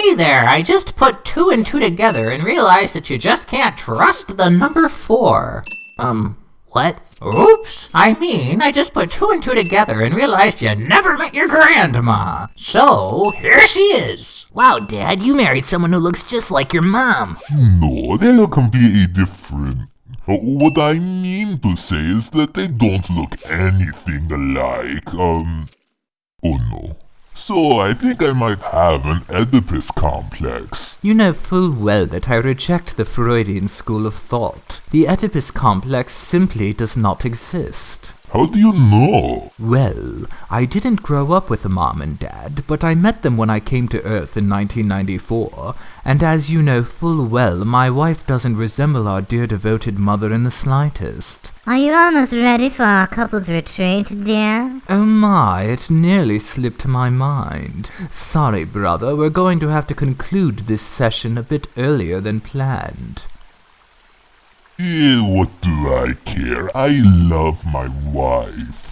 Hey there, I just put two and two together and realized that you just can't trust the number four. Um, what? Oops, I mean, I just put two and two together and realized you never met your grandma. So, here she is. Wow, Dad, you married someone who looks just like your mom. No, they look completely different. Uh, What I mean to say is that they don't look anything alike. Um, oh no. So I think I might have an Oedipus complex. You know full well that I reject the Freudian school of thought. The Oedipus complex simply does not exist. How do you know? Well, I didn't grow up with a mom and dad, but I met them when I came to Earth in 1994, and as you know full well, my wife doesn't resemble our dear devoted mother in the slightest. Are you almost ready for our couple's retreat, dear? Oh my, it nearly slipped my mind. Sorry, brother, we're going to have to conclude this session a bit earlier than planned. Eh, what do I care? I love my wife.